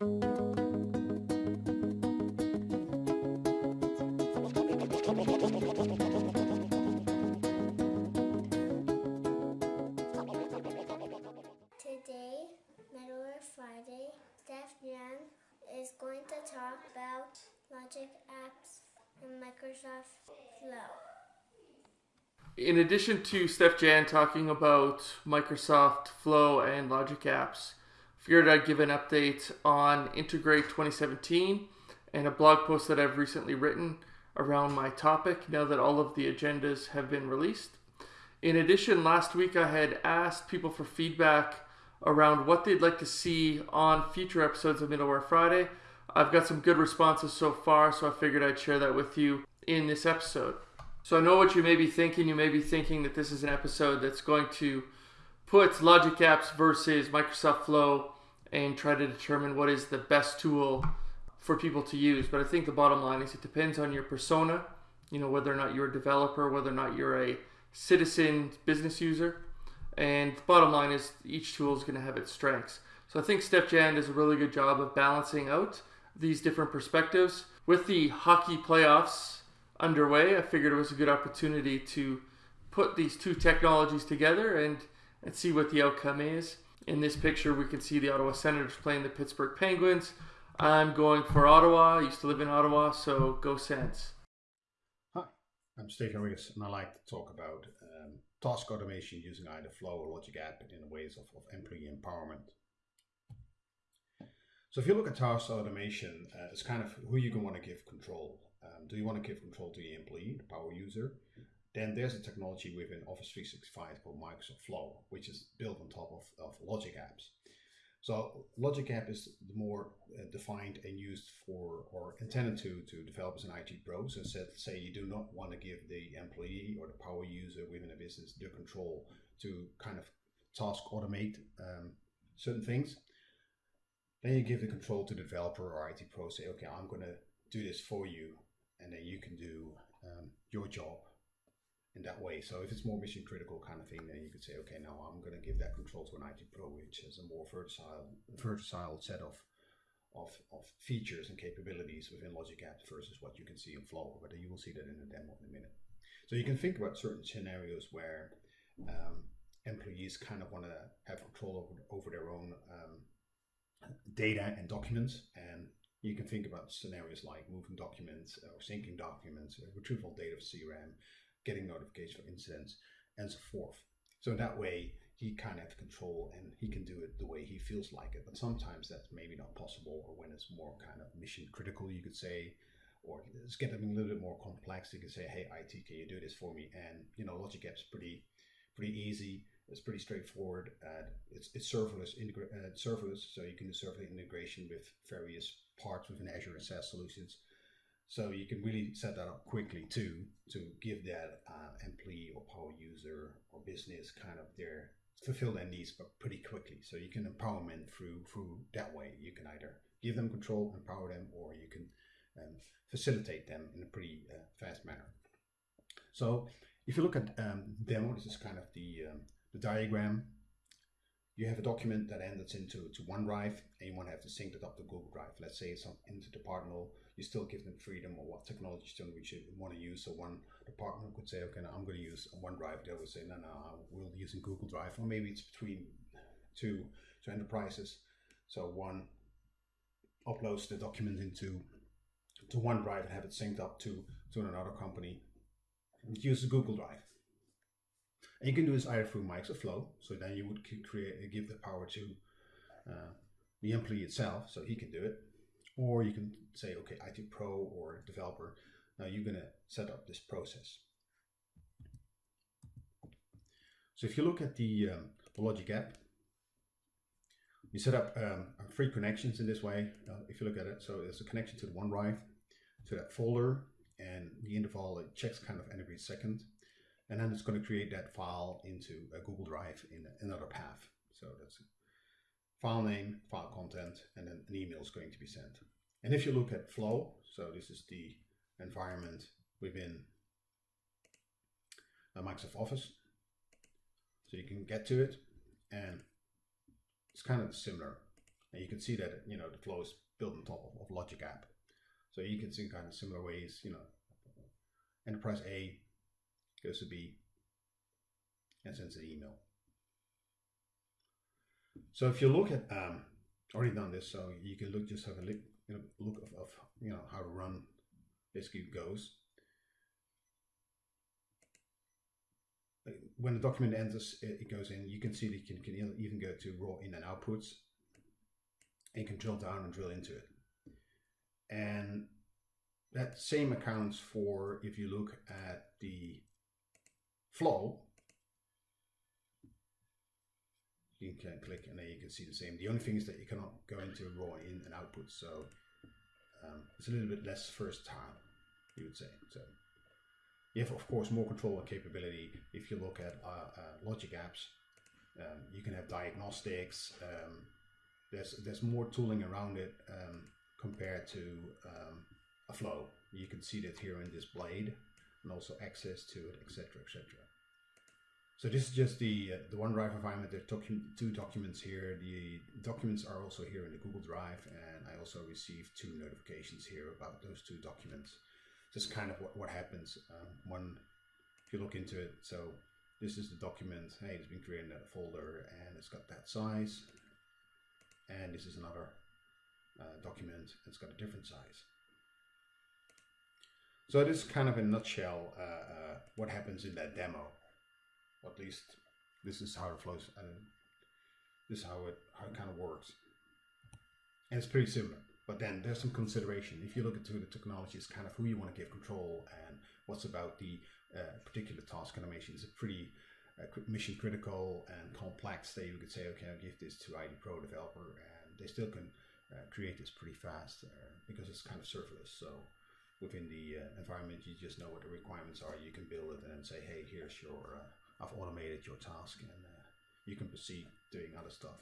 Today, Middleware Friday, Steef-Jan is going to talk about Logic Apps and Microsoft Flow. In addition to Steef-Jan talking about Microsoft Flow and Logic Apps, figured I'd give an update on Integrate 2017 and a blog post that I've recently written around my topic now that all of the agendas have been released. In addition, last week I had asked people for feedback around what they'd like to see on future episodes of Middleware Friday. I've got some good responses so far, so I figured I'd share that with you in this episode. So I know what you may be thinking. You may be thinking that this is an episode that's going to put Logic Apps versus Microsoft Flow and try to determine what is the best tool for people to use. But I think the bottom line is it depends on your persona, you know, whether or not you're a developer, whether or not you're a citizen business user. And the bottom line is each tool is going to have its strengths. So I think Steef-Jan does a really good job of balancing out these different perspectives. With the hockey playoffs underway, I figured it was a good opportunity to put these two technologies together and, and see what the outcome is. In this picture, we can see the Ottawa Senators playing the Pittsburgh Penguins. I'm going for Ottawa. I used to live in Ottawa, so go Sens. Hi, I'm Steve Henriques, and I like to talk about um, task automation using either Flow or Logic App in ways of, of employee empowerment. So if you look at task automation, uh, it's kind of who you can want to give control. Um, do you want to give control to the employee, the power user? Then there's a technology within Office 365 called Microsoft Flow, which is built on top of, of Logic Apps. So Logic App is more uh, defined and used for or intended to to developers and IT pros. And said, say you do not want to give the employee or the power user within a business the control to kind of task automate um, certain things. Then you give the control to the developer or IT pro. Say, okay, I'm going to do this for you, and then you can do um, your job in that way. So if it's more mission critical kind of thing, then you could say, okay, now I'm going to give that control to an IT pro, which has a more versatile, versatile set of, of, of features and capabilities within Logic Apps versus what you can see in Flow. But you will see that in the demo in a minute. So you can think about certain scenarios where um, employees kind of want to have control over, over their own um, data and documents and you can think about scenarios like moving documents or syncing documents, retrieval data of CRM, getting notifications for incidents, and so forth. So in that way, he kind of has control and he can do it the way he feels like it. But sometimes that's maybe not possible, or when it's more kind of mission critical, you could say, or it's getting a little bit more complex. You can say, "Hey, IT, can you do this for me?" And you know, Logic App's pretty pretty easy. It's pretty straightforward. Uh, it's it's serverless, integra- uh, serverless, so you can do serverless integration with various parts within Azure and SaaS solutions. So you can really set that up quickly too to give that uh, employee or power user or business kind of their fulfill their needs, but pretty quickly. So you can empower them through through that way. You can either give them control, empower them, or you can um, facilitate them in a pretty uh, fast manner. So if you look at um, demo, this is kind of the um, the diagram you have a document that ends into to OneDrive and you want to have to sync it up to Google Drive. Let's say it's into interdepartmental, you still give them freedom or what technology we should want to use. So one department could say, okay, I'm going to use OneDrive. They would say, no, no, we'll use Google Drive. Or maybe it's between two, two enterprises. So one uploads the document into to OneDrive and have it synced up to, to another company. It uses Google Drive. And you can do this either through Microsoft Flow, so then you would create give the power to uh, the employee itself, so he can do it. Or you can say, okay, IT Pro or developer, now you're going to set up this process. So if you look at the, um, the Logic app, you set up um, three connections in this way. Uh, if you look at it, so there's a connection to the OneDrive, to that folder, and the interval it checks kind of every second and then it's going to create that file into a Google Drive in another path. So that's file name, file content, and then an email is going to be sent. And if you look at Flow, so this is the environment within uh, Microsoft Office. So you can get to it, and it's kind of similar. And you can see that you know the flow is built on top of, of Logic App. So you can see kind of similar ways, you know, enterprise A goes to B and sends an email. So if you look at, um, already done this, so you can look, just have a look, you know, look of, of you know, how to run basically goes. When the document enters, it goes in, you can see that you can, can even go to raw in and outputs and you can drill down and drill into it. And that same accounts for if you look at the flow, you can click and then you can see the same. The only thing is that you cannot go into raw in and output, so um, it's a little bit less first time, you would say. So you have, of course, more control and capability. If you look at uh, uh, logic apps, um, you can have diagnostics. Um, there's there's more tooling around it um, compared to um, a flow. You can see that here in this blade, and also access to it, etc., etc. So this is just the uh, the OneDrive environment. There are docu two documents here. The documents are also here in the Google Drive, and I also received two notifications here about those two documents. Just kind of what, what happens um, when if you look into it. So this is the document. Hey, it's been created in a folder, and it's got that size. And this is another uh, document. It's got a different size. So this is kind of a nutshell uh, uh, what happens in that demo. At least this is how it flows and this is how it how it kind of works. And it's pretty similar but then there's some consideration. If you look into the technology it's kind of who you want to give control and what's about the uh, particular task automation. Is a pretty uh, mission critical and complex. That you could say okay I'll give this to IT Pro developer and they still can uh, create this pretty fast uh, because it's kind of serverless so within the uh, environment you just know what the requirements are you can build it and then say hey here's your uh, I've automated your task and uh, you can proceed doing other stuff.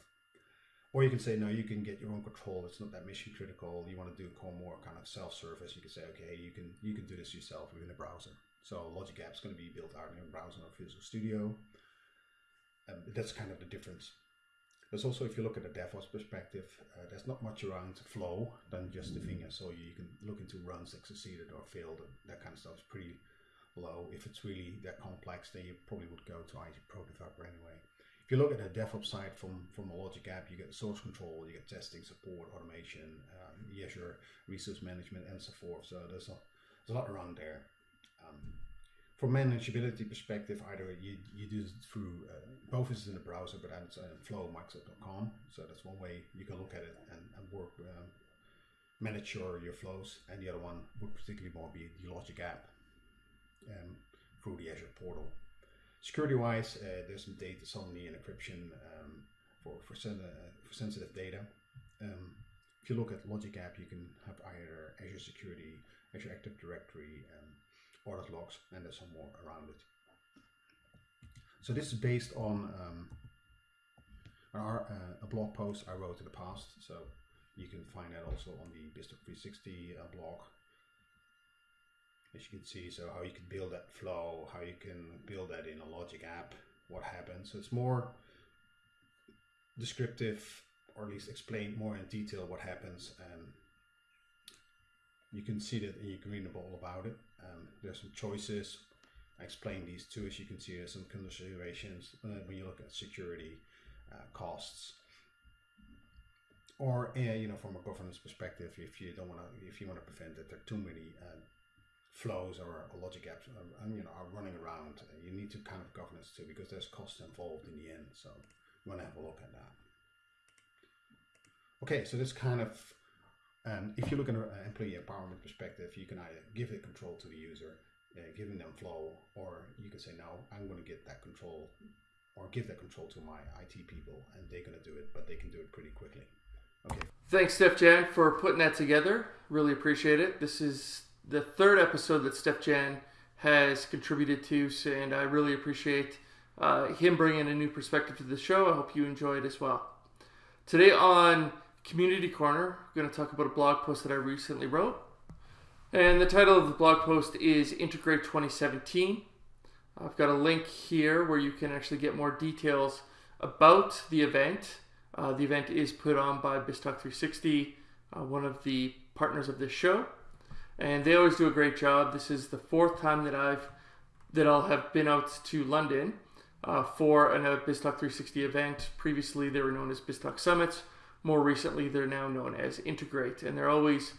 Or you can say, no, you can get your own control. It's not that mission critical. You want to do more kind of self-service. You can say, okay, you can you can do this yourself within a browser. So Logic App is going to be built out in a browser or Visual Studio. Um, that's kind of the difference. There's also, if you look at the DevOps perspective, uh, there's not much around flow than just the thing. So you can look into runs that succeeded or failed. That kind of stuff is pretty low. If it's really that complex, then you probably would go to IT Pro Developer anyway. If you look at the DevOps side from, from a Logic app, you get source control, you get testing, support, automation, um, Azure resource management, and so forth. So there's a, there's a lot around there. Um, from manageability perspective, either you, you do it through uh, both is in the browser, but it's uh, Flow Microsoft.com. So that's one way you can look at it and, and work, um, manage your, your flows. And the other one would particularly more be the Logic app um, through the Azure portal. Security-wise, uh, there's some data sovereignty and encryption um, for, for, sen uh, for, sensitive data. Um, if you look at Logic App, you can have either Azure Security, Azure Active Directory, um, audit logs, and there's some more around it. So this is based on um, our, uh, a blog post I wrote in the past. So you can find that also on the BizTalk 360 uh, blog as you can see so how you can build that flow how you can build that in a logic app what happens so it's more descriptive or at least explain more in detail what happens and you can see that you can read all about it um, there's some choices I explain these too as you can see there's some considerations uh, when you look at security uh, costs or uh, you know from a governance perspective if you don't want to if you want to prevent that there are too many uh, flows or, logic apps are, you know, are running around, you need to kind of governance too because there's costs involved in the end. So you want to have a look at that. Okay, so this kind of, um, if you look at an employee empowerment perspective, you can either give the control to the user, uh, giving them flow, or you can say, no, I'm going to get that control or give that control to my IT people and they're going to do it, but they can do it pretty quickly. Okay. Thanks, Steef-Jan, for putting that together. Really appreciate it. This is the third episode that Steef-Jan has contributed to, and I really appreciate uh, him bringing a new perspective to the show. I hope you enjoy it as well. Today on Community Corner, we're going to talk about a blog post that I recently wrote. And the title of the blog post is Integrate 2017. I've got a link here where you can actually get more details about the event. Uh, the event is put on by BizTalk 360, uh, one of the partners of this show, and they always do a great job. This is the fourth time that I've that I'll have been out to London uh, for a BizTalk 360 event. Previously, they were known as BizTalk Summits. More recently, they're now known as Integrate, and they're always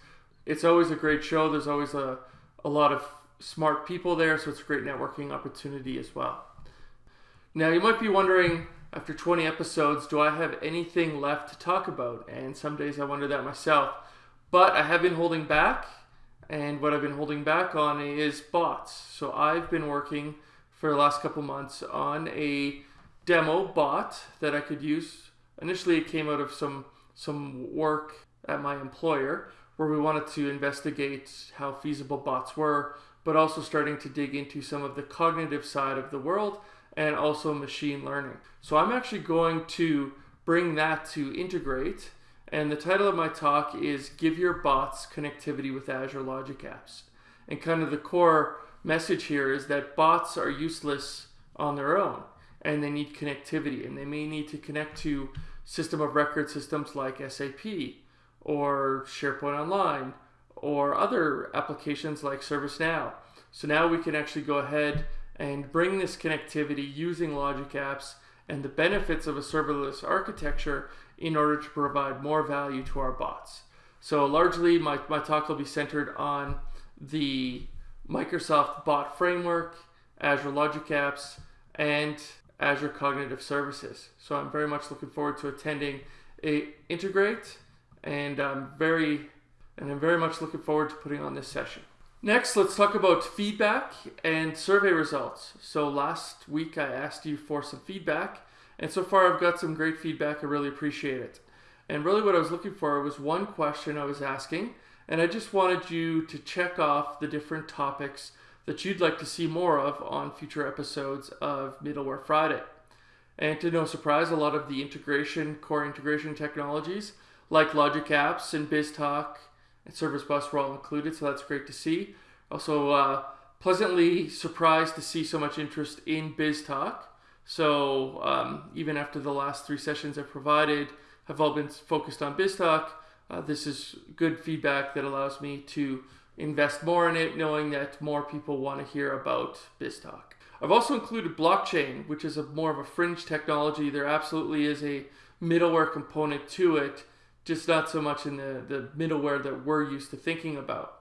it's always a great show. There's always a, a lot of smart people there, so it's a great networking opportunity as well. Now, you might be wondering, after 20 episodes, do I have anything left to talk about? And some days I wonder that myself. But I have been holding back, and what I've been holding back on is bots. So I've been working for the last couple months on a demo bot that I could use. Initially, it came out of some some work at my employer where we wanted to investigate how feasible bots were, but also starting to dig into some of the cognitive side of the world and also machine learning. So I'm actually going to bring that to integrate. And the title of my talk is Give Your Bots Connectivity with Azure Logic Apps. And kind of the core message here is that bots are useless on their own and they need connectivity and they may need to connect to system of record systems like SAP or SharePoint Online or other applications like ServiceNow. So now we can actually go ahead and bring this connectivity using Logic Apps and the benefits of a serverless architecture in order to provide more value to our bots. So largely my, my talk will be centered on the Microsoft Bot Framework, Azure Logic Apps, and Azure Cognitive Services. So I'm very much looking forward to attending a Integrate and I'm very and I'm very much looking forward to putting on this session. Next, let's talk about feedback and survey results. So last week I asked you for some feedback, and so far I've got some great feedback. I really appreciate it. And really what I was looking for was one question I was asking, and I just wanted you to check off the different topics that you'd like to see more of on future episodes of Middleware Friday. And to no surprise, a lot of the integration, core integration technologies like Logic Apps and BizTalk and Service Bus were all included, so that's great to see. Also, uh, pleasantly surprised to see so much interest in BizTalk. So um, even after the last three sessions I've provided have all been focused on BizTalk, uh, this is good feedback that allows me to invest more in it, knowing that more people want to hear about BizTalk. I've also included blockchain, which is a more of a fringe technology. There absolutely is a middleware component to it, just not so much in the, the middleware that we're used to thinking about.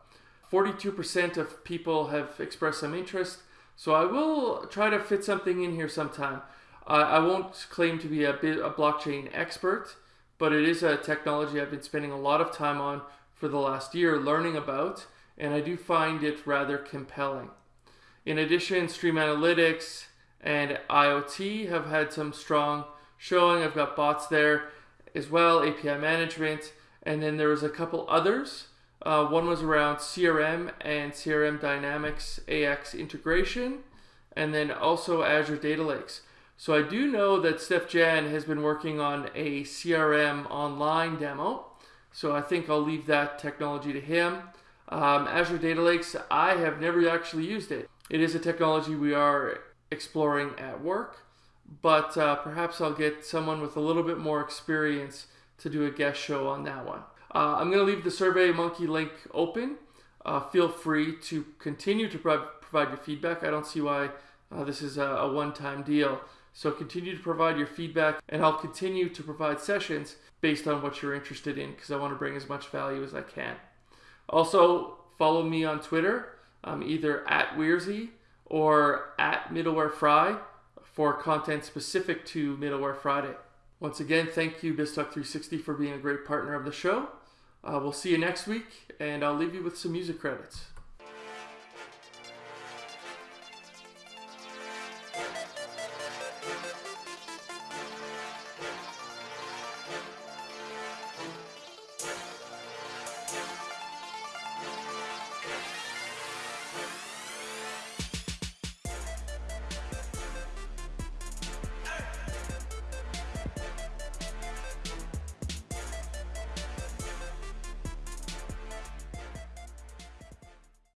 42% of people have expressed some interest, so I will try to fit something in here sometime. Uh, I won't claim to be a, bit, a blockchain expert, but it is a technology I've been spending a lot of time on for the last year learning about, and I do find it rather compelling. In addition, Stream Analytics and IoT have had some strong showing. I've got bots there as well, API management, and then there was a couple others. Uh, one was around CRM and CRM Dynamics AX integration, and then also Azure Data Lakes. So I do know that Steef-Jan has been working on a CRM online demo. So I think I'll leave that technology to him. Um, Azure Data Lakes, I have never actually used it. It is a technology we are exploring at work but uh, perhaps I'll get someone with a little bit more experience to do a guest show on that one. Uh, I'm going to leave the Survey Monkey link open. Uh, feel free to continue to pro provide your feedback. I don't see why uh, this is a, a one-time deal. So continue to provide your feedback and I'll continue to provide sessions based on what you're interested in because I want to bring as much value as I can. Also, follow me on Twitter, um, either at wearsy or at Middleware Fry for content specific to Middleware Friday. Once again, thank you BizTalk 360 for being a great partner of the show. Uh, we'll see you next week, and I'll leave you with some music credits.